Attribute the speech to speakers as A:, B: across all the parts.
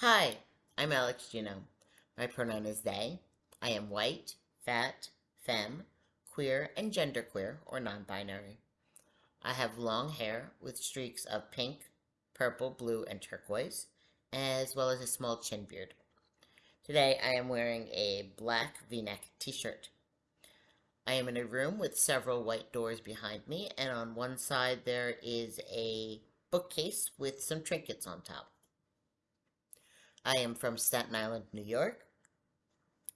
A: Hi, I'm Alex Gino. My pronoun is they. I am white, fat, femme, queer, and genderqueer or non-binary. I have long hair with streaks of pink, purple, blue, and turquoise, as well as a small chin beard. Today I am wearing a black v-neck t-shirt. I am in a room with several white doors behind me, and on one side there is a bookcase with some trinkets on top. I am from Staten Island, New York,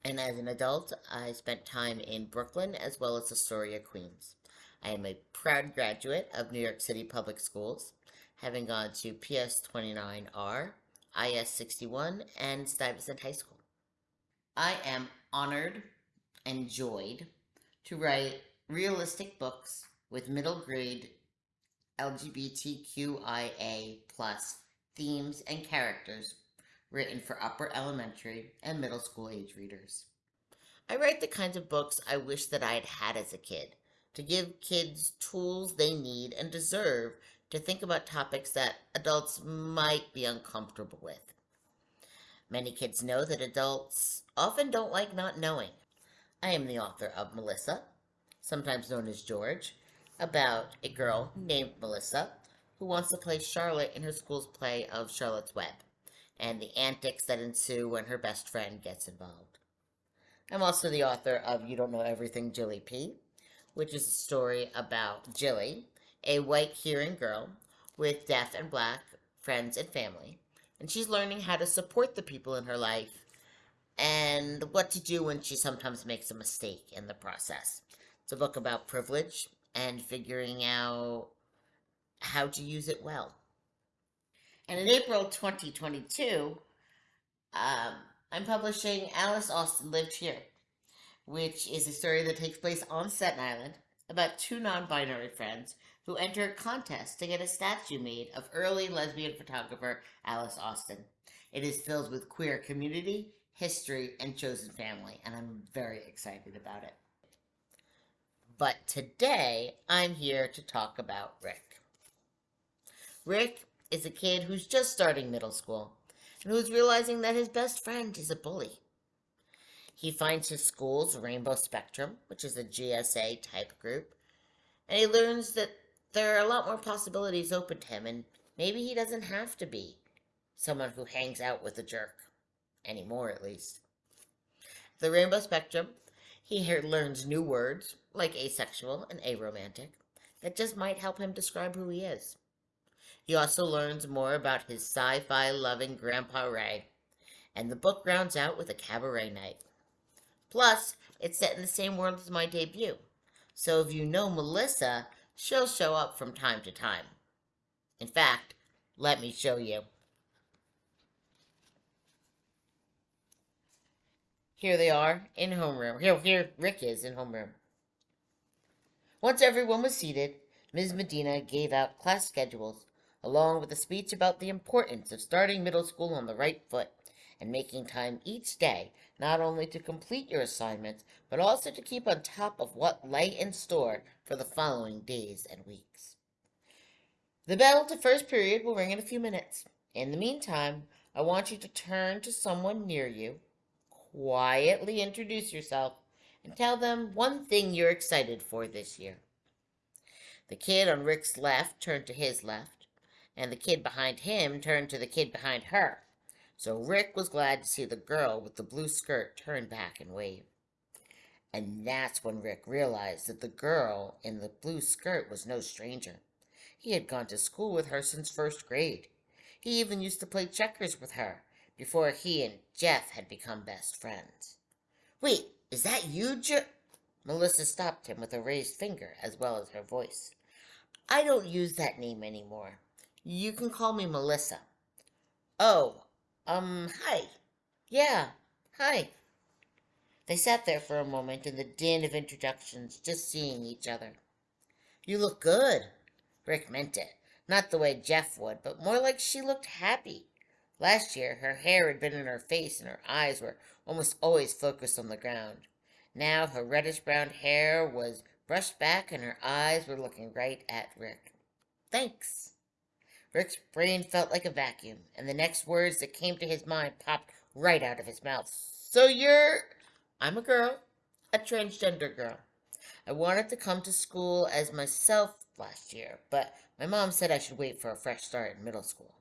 A: and as an adult, I spent time in Brooklyn as well as Astoria, Queens. I am a proud graduate of New York City Public Schools, having gone to PS 29R, IS 61, and Stuyvesant High School. I am honored and joyed to write realistic books with middle grade LGBTQIA plus themes and characters written for upper elementary and middle school age readers. I write the kinds of books I wish that I had had as a kid, to give kids tools they need and deserve to think about topics that adults might be uncomfortable with. Many kids know that adults often don't like not knowing. I am the author of Melissa, sometimes known as George, about a girl named Melissa who wants to play Charlotte in her school's play of Charlotte's Web and the antics that ensue when her best friend gets involved. I'm also the author of You Don't Know Everything, Jilly P, which is a story about Jilly, a white hearing girl with deaf and black friends and family, and she's learning how to support the people in her life and what to do when she sometimes makes a mistake in the process. It's a book about privilege and figuring out how to use it well. And in April 2022, um, I'm publishing Alice Austen Lived Here, which is a story that takes place on Staten Island about two non-binary friends who enter a contest to get a statue made of early lesbian photographer Alice Austen. It is filled with queer community, history, and chosen family, and I'm very excited about it. But today, I'm here to talk about Rick. Rick is a kid who's just starting middle school and who's realizing that his best friend is a bully. He finds his school's Rainbow Spectrum, which is a GSA type group, and he learns that there are a lot more possibilities open to him, and maybe he doesn't have to be someone who hangs out with a jerk. Anymore, at least. The Rainbow Spectrum, he learns new words, like asexual and aromantic, that just might help him describe who he is. He also learns more about his sci-fi loving Grandpa Ray, and the book rounds out with a cabaret night. Plus, it's set in the same world as my debut, so if you know Melissa, she'll show up from time to time. In fact, let me show you. Here they are in homeroom. Here, here Rick is in homeroom. Once everyone was seated, Ms. Medina gave out class schedules along with a speech about the importance of starting middle school on the right foot and making time each day not only to complete your assignments, but also to keep on top of what lay in store for the following days and weeks. The bell to first period will ring in a few minutes. In the meantime, I want you to turn to someone near you, quietly introduce yourself, and tell them one thing you're excited for this year. The kid on Rick's left turned to his left and the kid behind him turned to the kid behind her. So Rick was glad to see the girl with the blue skirt turn back and wave. And that's when Rick realized that the girl in the blue skirt was no stranger. He had gone to school with her since first grade. He even used to play checkers with her before he and Jeff had become best friends. Wait, is that you, Je Melissa stopped him with a raised finger as well as her voice. I don't use that name anymore. You can call me Melissa. Oh, um, hi. Yeah, hi. They sat there for a moment in the din of introductions, just seeing each other. You look good. Rick meant it. Not the way Jeff would, but more like she looked happy. Last year, her hair had been in her face and her eyes were almost always focused on the ground. Now her reddish-brown hair was brushed back and her eyes were looking right at Rick. Thanks. Rick's brain felt like a vacuum, and the next words that came to his mind popped right out of his mouth. So you're. I'm a girl, a transgender girl. I wanted to come to school as myself last year, but my mom said I should wait for a fresh start in middle school.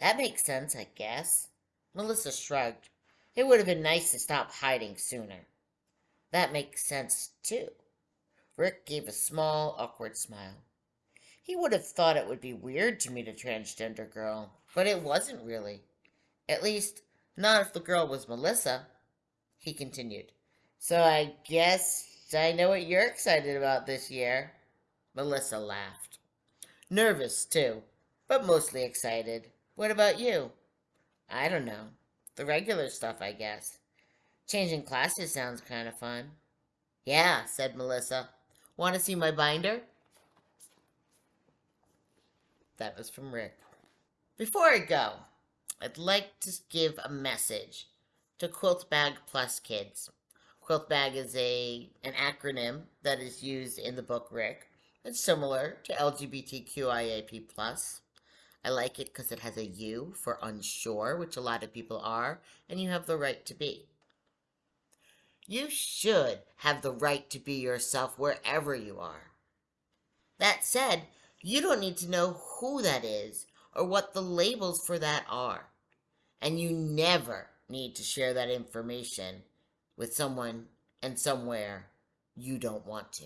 A: That makes sense, I guess. Melissa shrugged. It would have been nice to stop hiding sooner. That makes sense, too. Rick gave a small, awkward smile. He would have thought it would be weird to meet a transgender girl, but it wasn't really. At least, not if the girl was Melissa. He continued. So I guess I know what you're excited about this year. Melissa laughed. Nervous, too, but mostly excited. What about you? I don't know. The regular stuff, I guess. Changing classes sounds kind of fun. Yeah, said Melissa. Want to see my binder? That was from Rick. Before I go, I'd like to give a message to QUILTBAG Plus kids. QUILTBAG is a an acronym that is used in the book Rick. It's similar to LGBTQIAP+. I like it because it has a U for unsure, which a lot of people are, and you have the right to be. You should have the right to be yourself wherever you are. That said, you don't need to know who that is or what the labels for that are. And you never need to share that information with someone and somewhere you don't want to.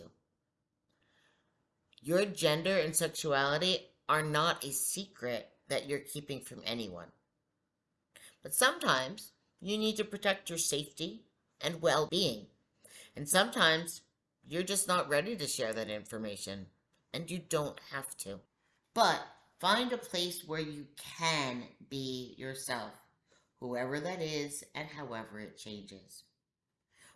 A: Your gender and sexuality are not a secret that you're keeping from anyone. But sometimes you need to protect your safety and well being. And sometimes you're just not ready to share that information, and you don't have to. But find a place where you can be yourself, whoever that is and however it changes.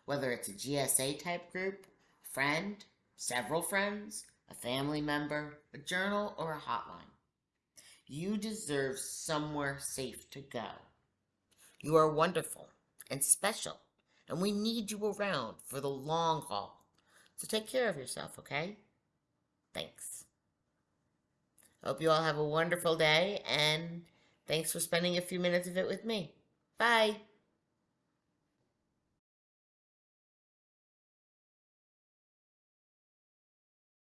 A: Whether it's a GSA type group, friend, several friends, a family member, a journal, or a hotline. You deserve somewhere safe to go. You are wonderful and special, and we need you around for the long haul. So take care of yourself, okay? Thanks. Hope you all have a wonderful day, and thanks for spending a few minutes of it with me. Bye.